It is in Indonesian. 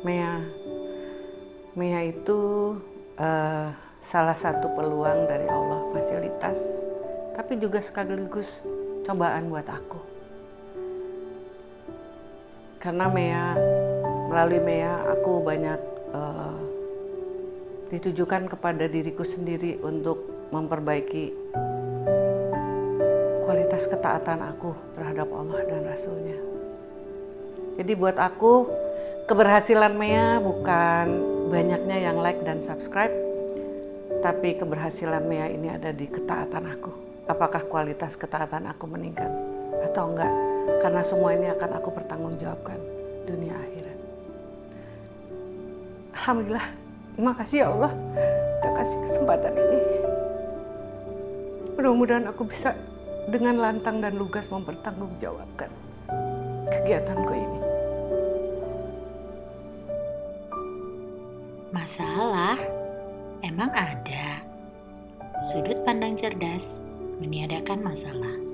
Mea, Mea itu uh, salah satu peluang dari Allah, fasilitas, tapi juga sekaligus cobaan buat aku. Karena Mea, melalui Mea, aku banyak uh, ditujukan kepada diriku sendiri untuk memperbaiki kualitas ketaatan aku terhadap Allah dan Rasulnya. Jadi buat aku, keberhasilan Mea bukan banyaknya yang like dan subscribe, tapi keberhasilan Mea ini ada di ketaatan aku. Apakah kualitas ketaatan aku meningkat atau enggak? Karena semua ini akan aku pertanggungjawabkan dunia akhirat. Alhamdulillah, terima kasih ya Allah udah kasih kesempatan ini. Mudah-mudahan aku bisa dengan lantang dan lugas mempertanggungjawabkan kegiatanku ini. Masalah emang ada. Sudut pandang cerdas meniadakan masalah.